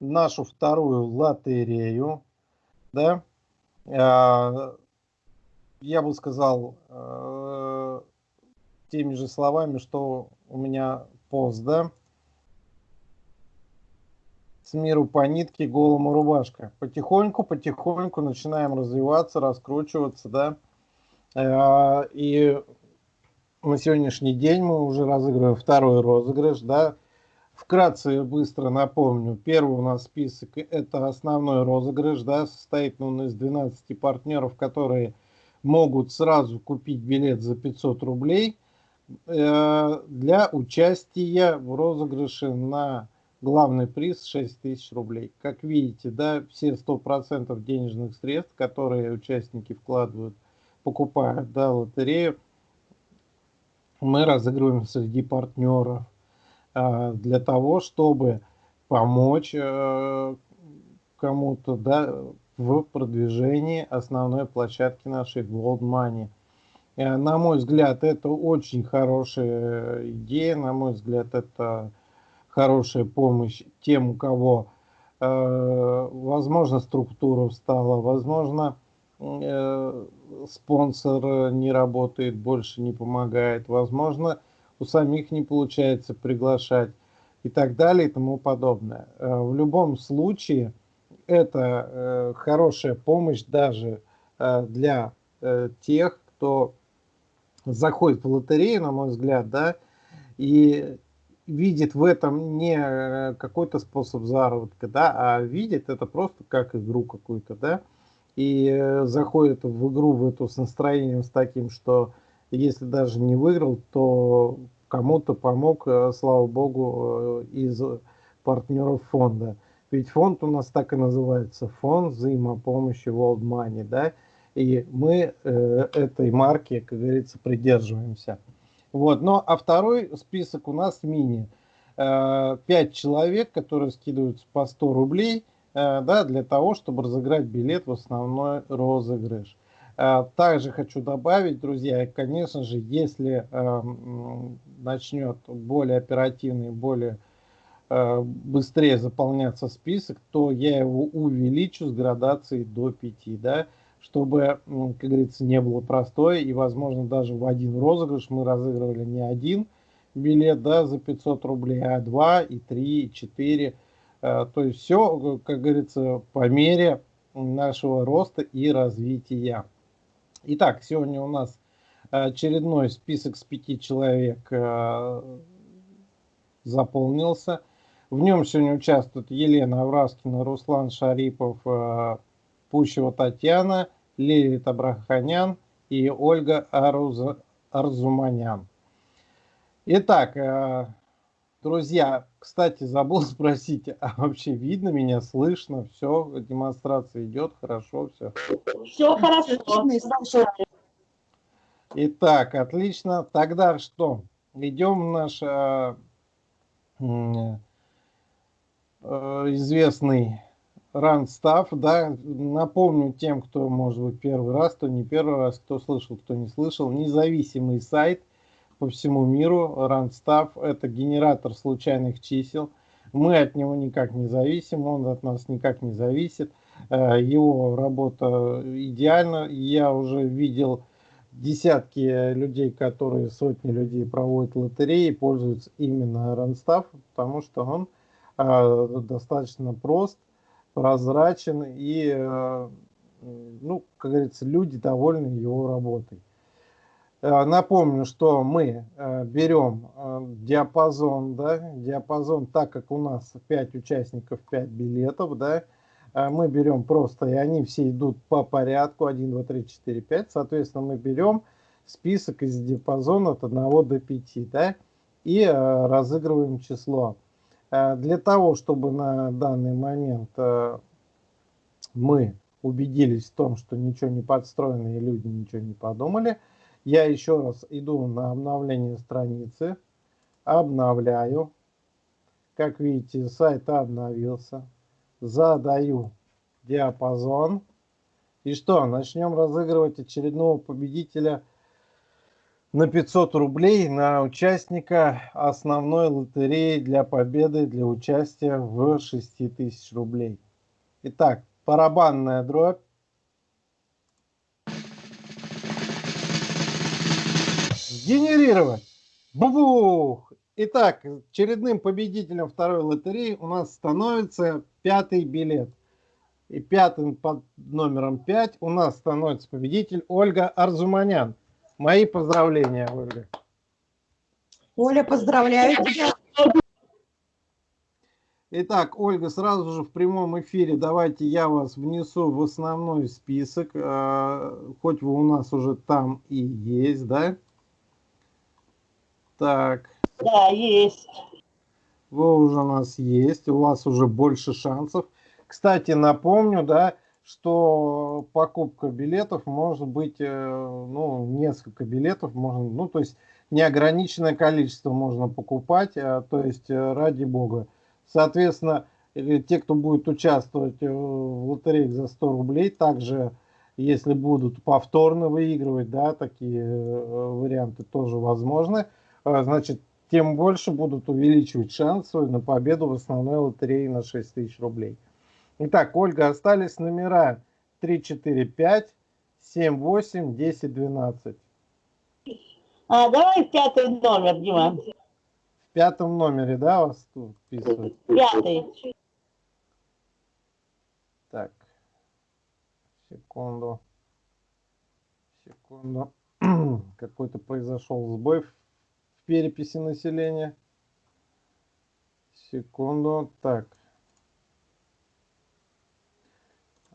нашу вторую лотерею, да, а, я бы сказал э, теми же словами, что у меня пост, да, с миру по нитке, голому рубашка. Потихоньку, потихоньку начинаем развиваться, раскручиваться, да, э, и на сегодняшний день мы уже разыгрываем второй розыгрыш, да, Вкратце быстро напомню. Первый у нас список это основной розыгрыш, да, состоит он из 12 партнеров, которые могут сразу купить билет за 500 рублей э, для участия в розыгрыше на главный приз 6000 рублей. Как видите, да, все 100% денежных средств, которые участники вкладывают, покупают, да, лотерею, мы разыгрываем среди партнеров для того, чтобы помочь э, кому-то, да, в продвижении основной площадки нашей Gold Money. Э, на мой взгляд, это очень хорошая идея, на мой взгляд, это хорошая помощь тем, у кого, э, возможно, структура встала, возможно, спонсор не работает, больше не помогает, возможно, у самих не получается приглашать и так далее и тому подобное. В любом случае, это э, хорошая помощь даже э, для э, тех, кто заходит в лотерею, на мой взгляд, да, и видит в этом не э, какой-то способ заработка, да, а видит это просто как игру какую-то, да, и э, заходит в игру в эту с настроением с таким, что если даже не выиграл, то кому-то помог, э, слава богу, из партнеров фонда. Ведь фонд у нас так и называется, фонд взаимопомощи World Money, да, и мы э, этой марки, как говорится, придерживаемся. Вот, но а второй список у нас мини. Э, человек, которые скидываются по 100 рублей, э, да, для того, чтобы разыграть билет в основной розыгрыш. Э, также хочу добавить, друзья, конечно же, если э, начнет более оперативный, более Э, быстрее заполняться список, то я его увеличу с градацией до 5, да, чтобы, как говорится, не было простое, и, возможно, даже в один розыгрыш мы разыгрывали не один билет, да, за 500 рублей, а 2, и 3, и 4, э, то есть все, как говорится, по мере нашего роста и развития. Итак, сегодня у нас очередной список с пяти человек э, заполнился. В нем сегодня участвуют Елена Авраскина, Руслан Шарипов, э, Пущева Татьяна, Лилит Абраханян и Ольга. Арзуманян. Итак, э, друзья, кстати, забыл спросить, а вообще видно меня, слышно, все, демонстрация идет, хорошо, все. Все хорошо. Итак, отлично. Тогда что? Идем в наш э, Э, известный Ранстав, да, напомню тем, кто, может быть, первый раз, кто не первый раз, кто слышал, кто не слышал, независимый сайт по всему миру, Ранстав, это генератор случайных чисел, мы от него никак не зависим, он от нас никак не зависит, э, его работа идеальна, я уже видел десятки людей, которые, сотни людей проводят лотереи, пользуются именно Ранстав, потому что он а, достаточно прост, прозрачен и, э, ну, как говорится, люди довольны его работой. Э, напомню, что мы э, берем диапазон, да, диапазон, так как у нас 5 участников, 5 билетов, да, мы берем просто, и они все идут по порядку, 1, 2, 3, 4, 5, соответственно, мы берем список из диапазона от 1 до 5, да, и разыгрываем число. Э, для того, чтобы на данный момент э, мы убедились в том, что ничего не подстроено и люди ничего не подумали, я еще раз иду на обновление страницы, обновляю. Как видите, сайт обновился. Задаю диапазон. И что, начнем разыгрывать очередного победителя на 500 рублей на участника основной лотереи для победы, для участия в 6000 рублей. Итак, барабанная дробь. Генерировать. Бубух! Итак, очередным победителем второй лотереи у нас становится пятый билет. И пятым под номером 5 у нас становится победитель Ольга Арзуманян. Мои поздравления, Ольга. Оля, поздравляю тебя. Итак, Ольга, сразу же в прямом эфире давайте я вас внесу в основной список. А, хоть вы у нас уже там и есть, да? Так. Да, есть. Вы уже у нас есть, у вас уже больше шансов. Кстати, напомню, да, что покупка билетов может быть, э, ну, несколько билетов можно, ну, то есть неограниченное количество можно покупать, а, то есть э, ради бога. Соответственно, те, кто будет участвовать в лотереях за 100 рублей, также, если будут повторно выигрывать, да, такие э, варианты тоже возможны, значит, тем больше будут увеличивать шансы на победу в основной лотерее на 6 тысяч рублей. Итак, Ольга, остались номера 3, 4, 5, 7, 8, 10, 12. А, давай пятый номер, Дима. В пятом номере, да, вас тут вписывают? Пятый. Так, секунду. Секунду. Какой-то произошел сбой в переписи населения. Секунду. Так.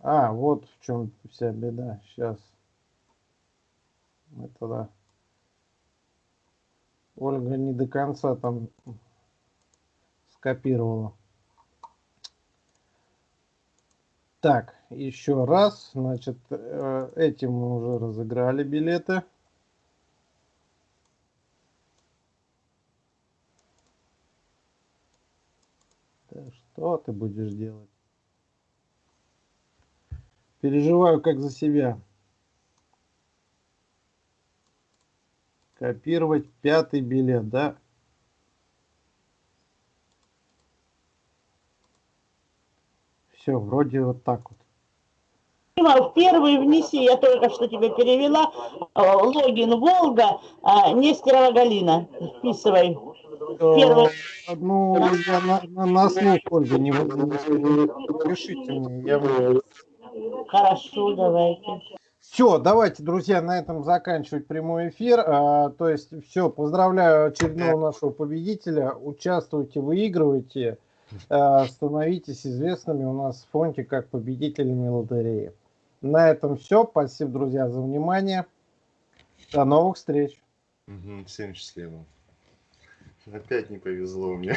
А, вот в чем вся беда. Сейчас. Это да. Ольга не до конца там скопировала. Так, еще раз. Значит, э, этим мы уже разыграли билеты. Что ты будешь делать? Переживаю как за себя. Копировать пятый билет, да? Все, вроде вот так вот. Первый внеси, я только что тебе перевела, э, логин Волга, а, Нестерова Галина. Вписывай. Первый. Ну, я на, на, на слух, Ольга, не, не пишите мне. Я... Хорошо, давайте. Все, давайте, друзья, на этом заканчивать прямой эфир. А, то есть, все, поздравляю очередного нашего победителя. Участвуйте, выигрывайте, а, становитесь известными у нас в фонде как победителями лотереи. На этом все. Спасибо, друзья, за внимание. До новых встреч. Всем счастливо. Опять не повезло мне.